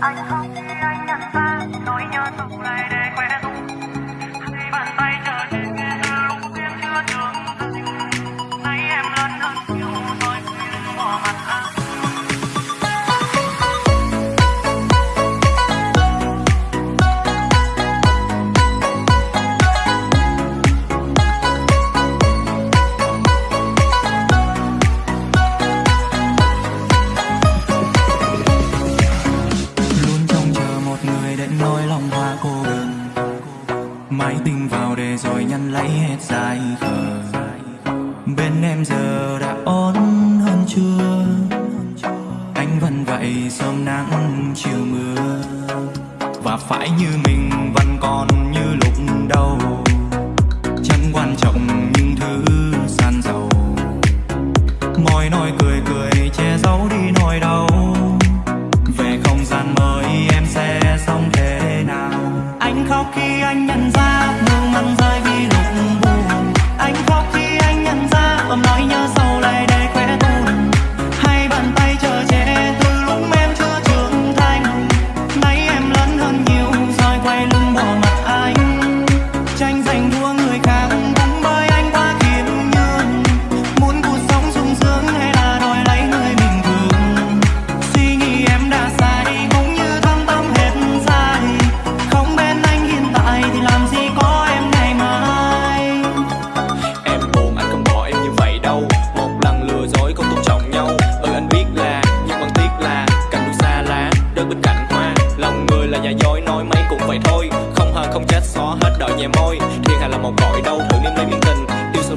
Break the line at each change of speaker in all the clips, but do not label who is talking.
anh khóc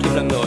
tình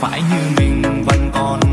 phải như mình vẫn còn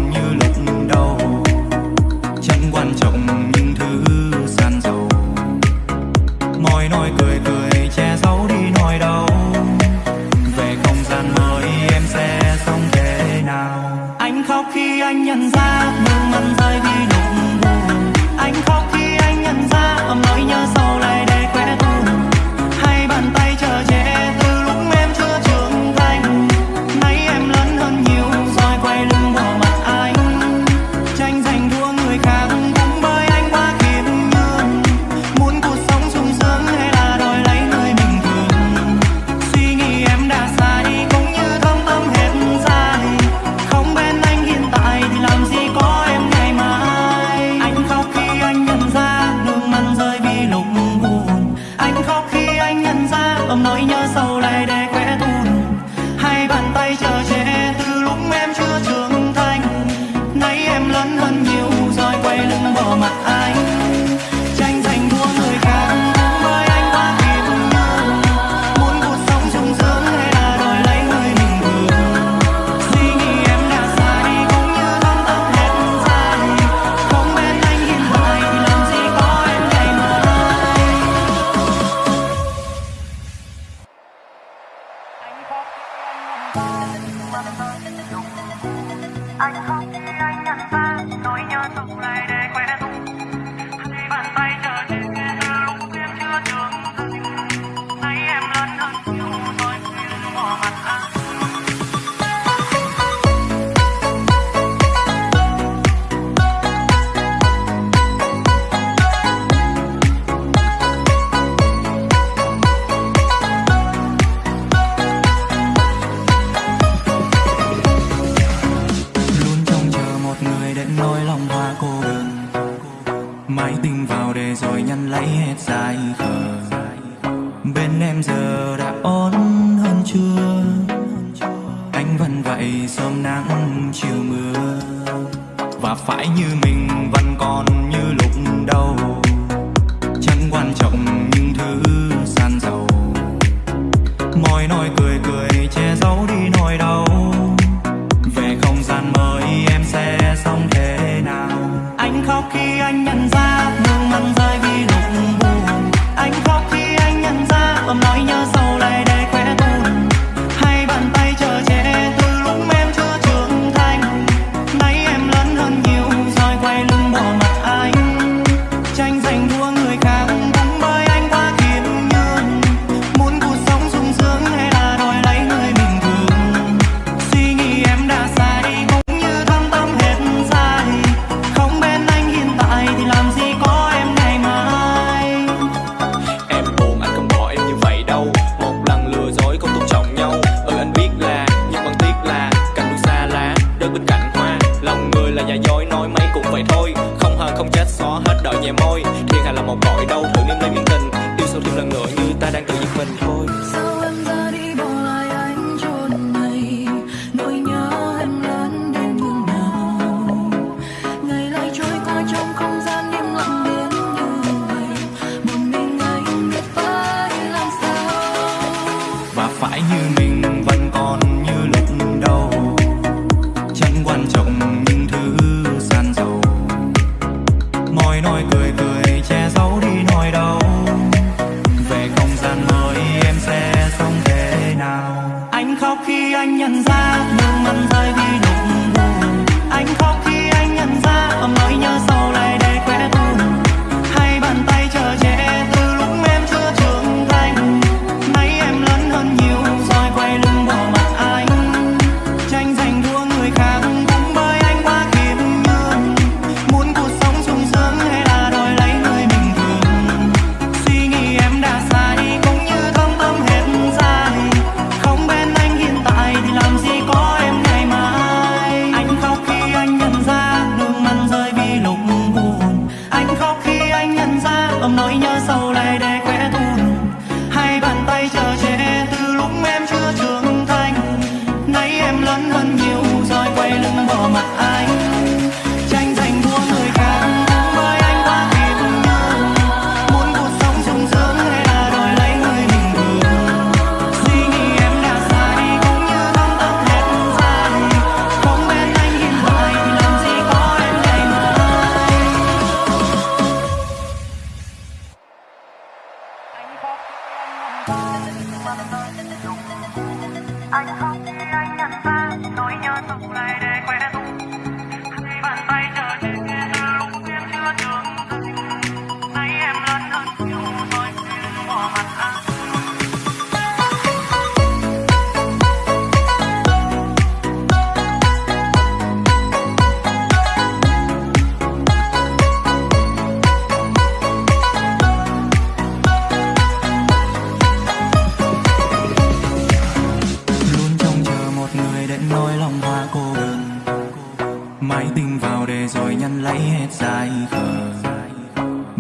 bay hết dài khờ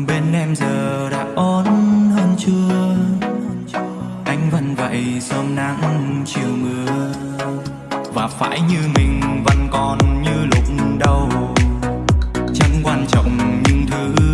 Bên em giờ đã ổn hơn chưa? Anh vẫn vậy sớm nắng chiều mưa. Và phải như mình vẫn còn như lúc đầu. Chẳng quan trọng những thứ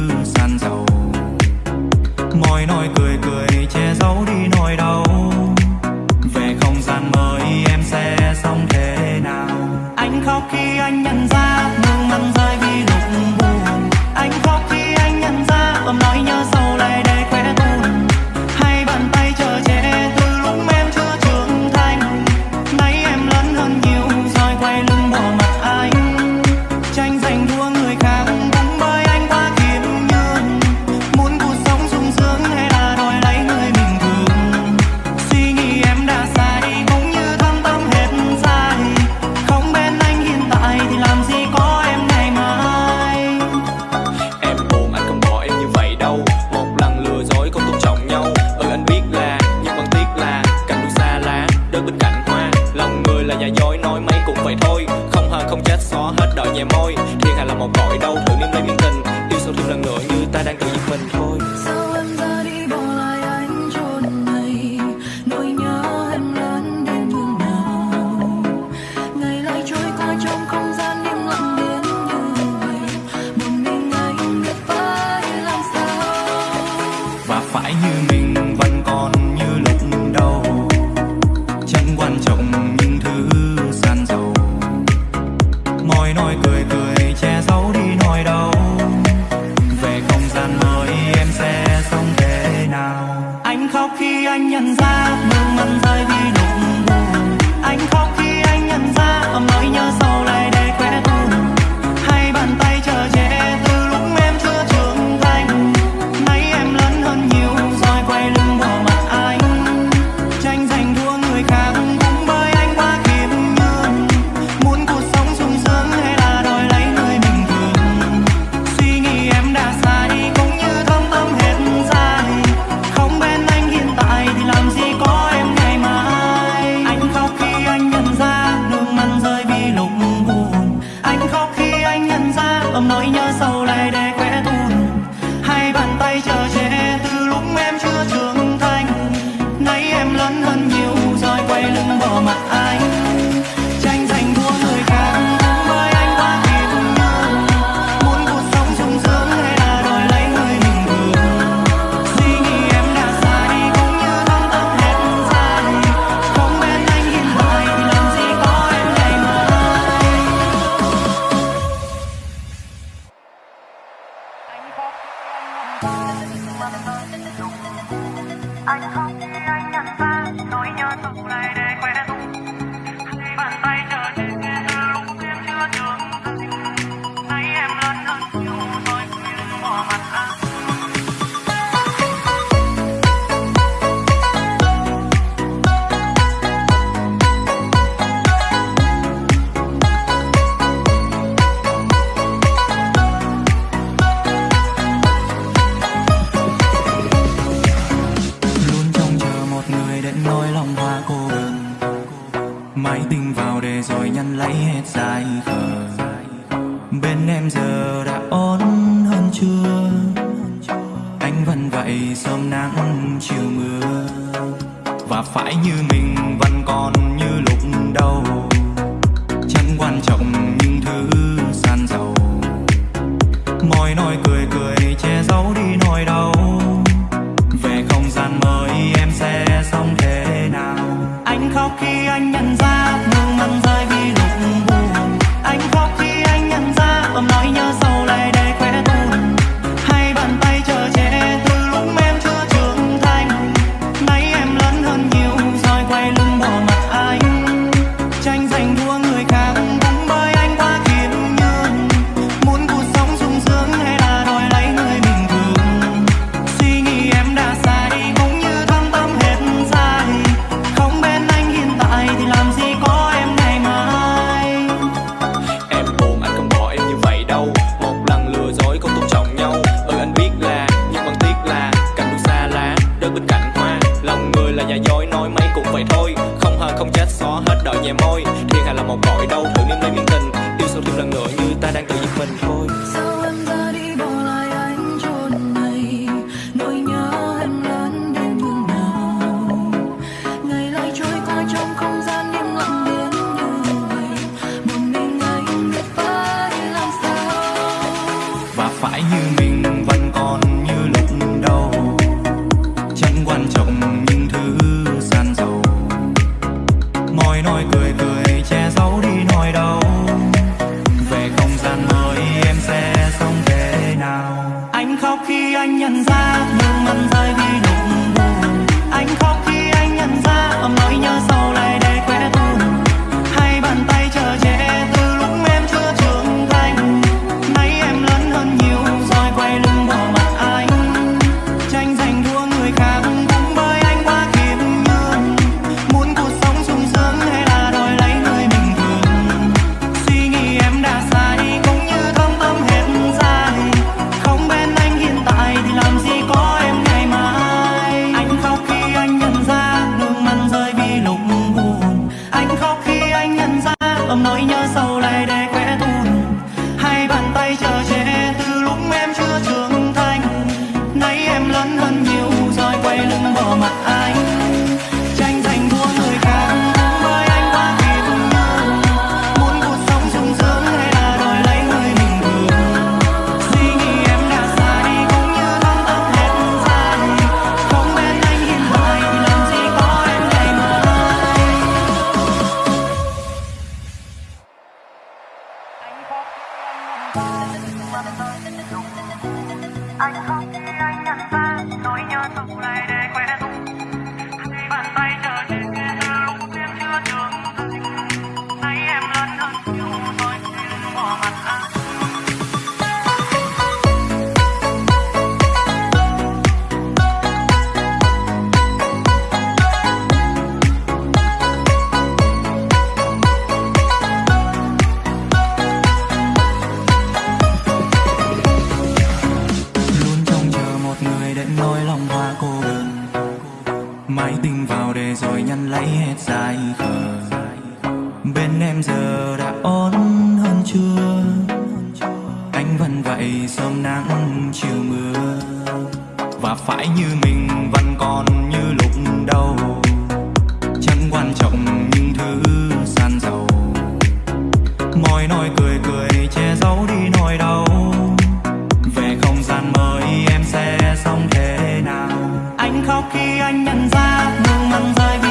anh nhận ra nước mang rơi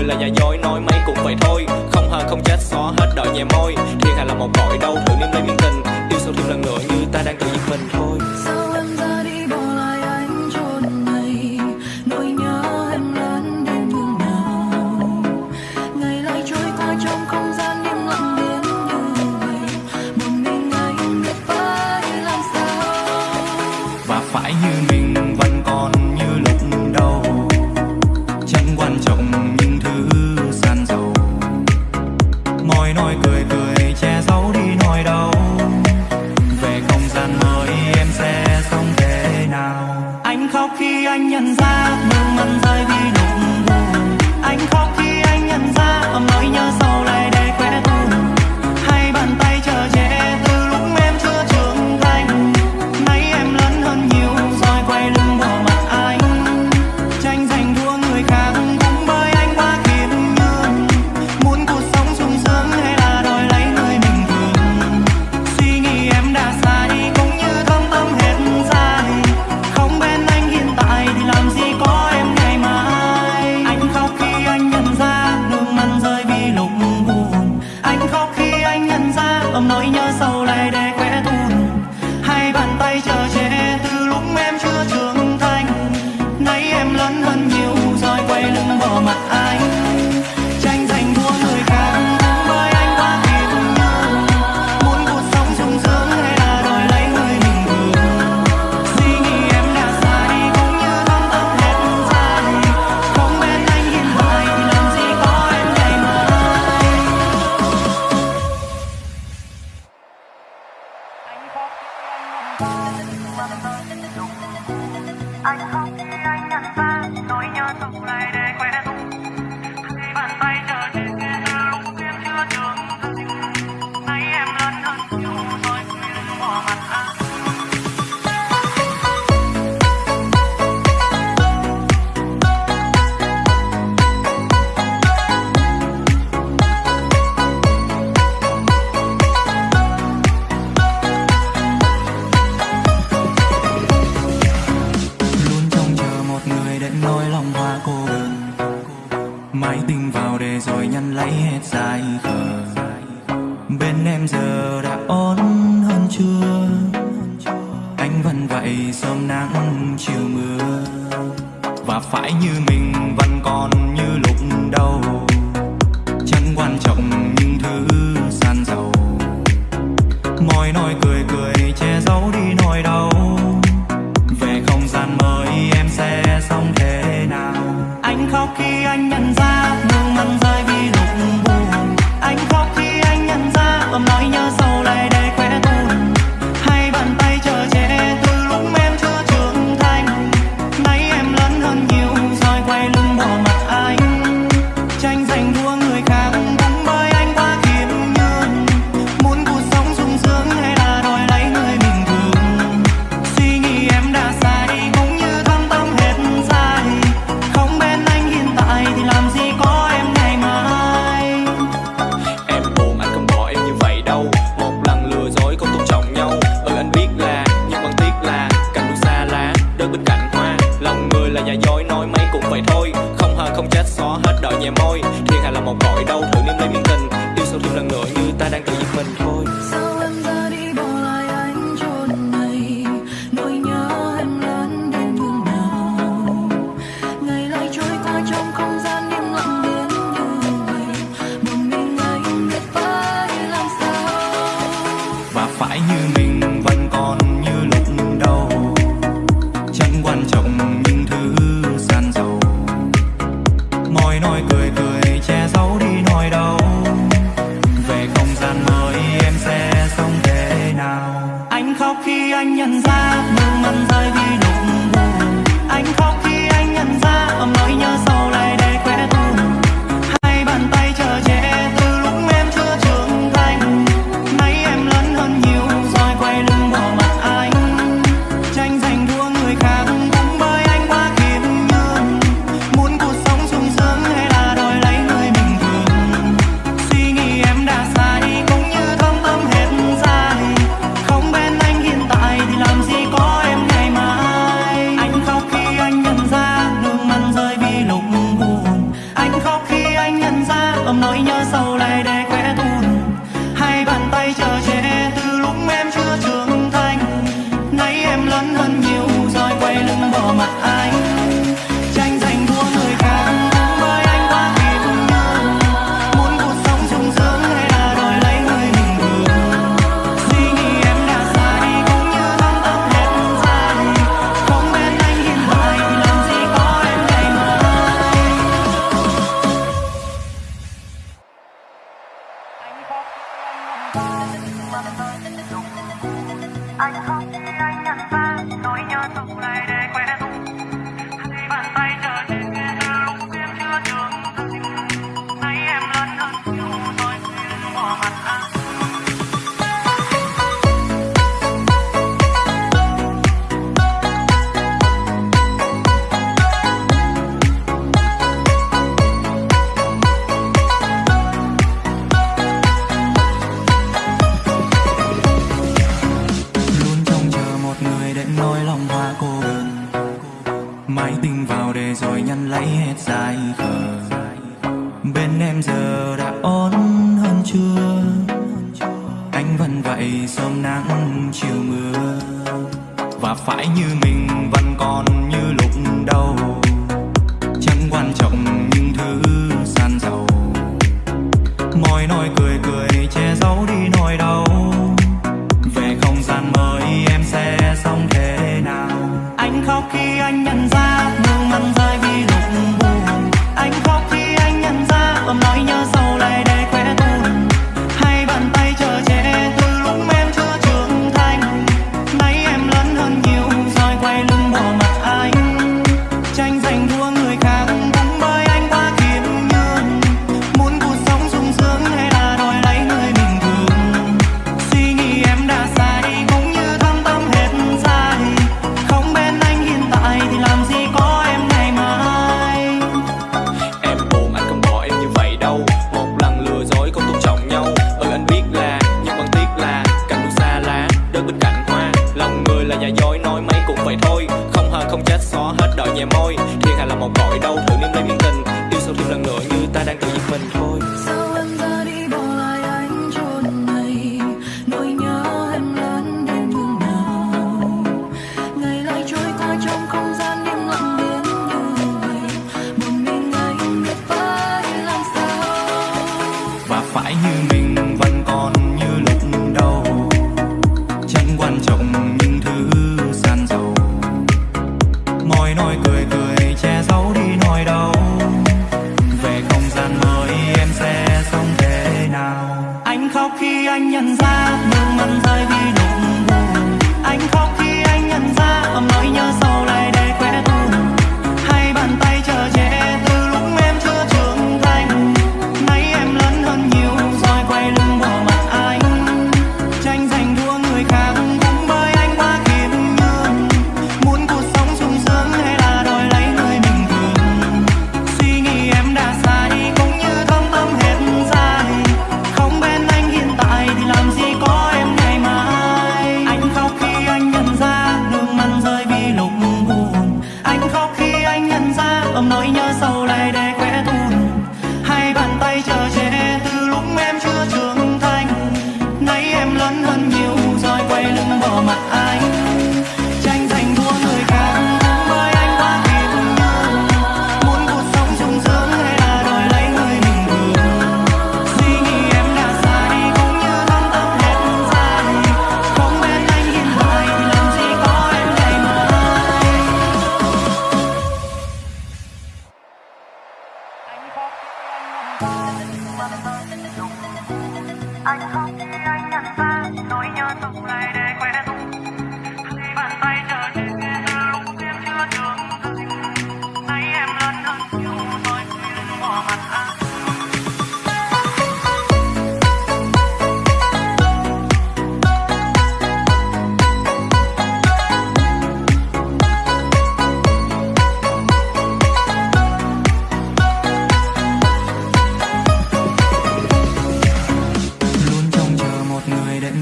người là
giả dối, nói mấy cũng vậy thôi. Không hờn không chết, xóa hết đợi nhẹ môi. Thiên hạ là một cõi đâu thử niềm lấy miên tình. Yêu sâu thêm lần nữa như ta đang tự giết mình thôi.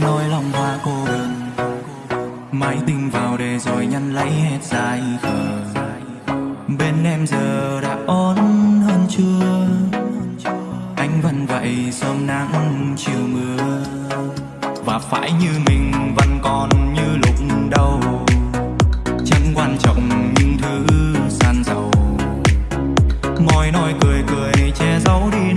nỗi
lòng hoa cô đơn. Máy tình vào để rồi nhăn lấy hết dài khờ. Bên em giờ đã ổn hơn chưa? Anh vẫn vậy sớm nắng chiều mưa. Và phải như mình vẫn còn như lúc đầu. Chẳng quan trọng những thứ san dầu Mọi nói cười cười che giấu đi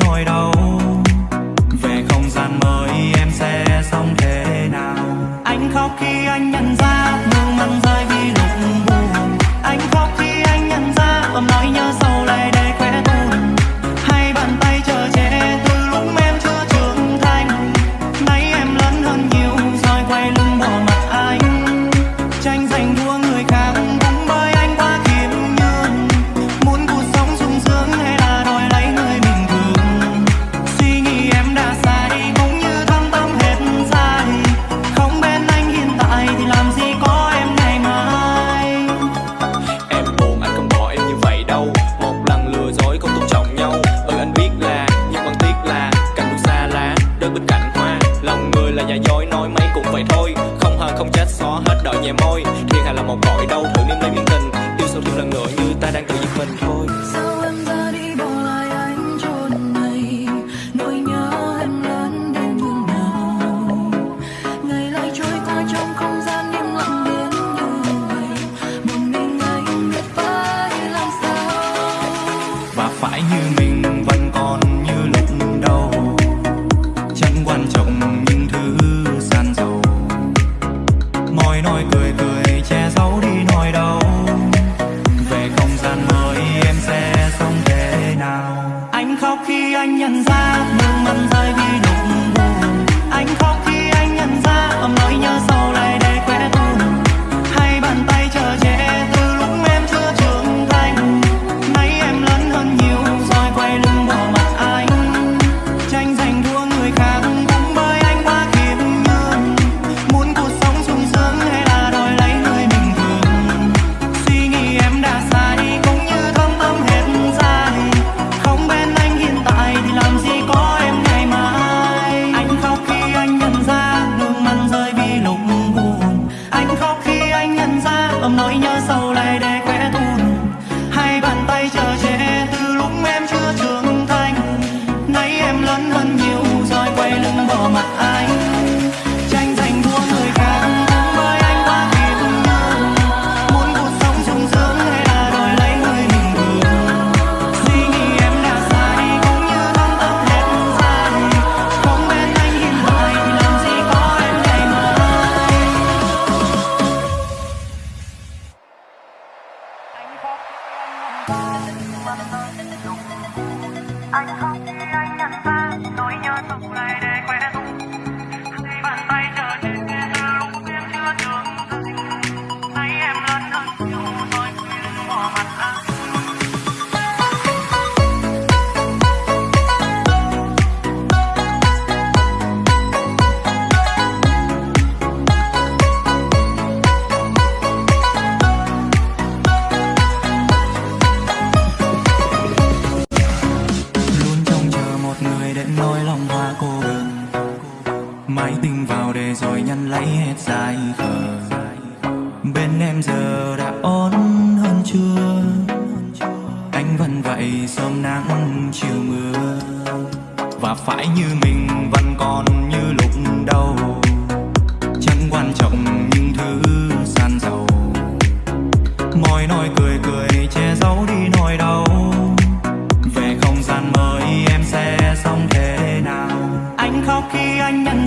nhận ra nước mắt rơi vì nỗi buồn. Anh không ngày sớm nắng, chiều mưa. Và phải như mình vẫn còn như lúc đầu. Chẳng quan trọng những thứ san giàu mọi nỗi cười cười, che giấu đi nỗi đau. Về không gian mới, em sẽ sống thế nào? Anh khóc khi anh nhận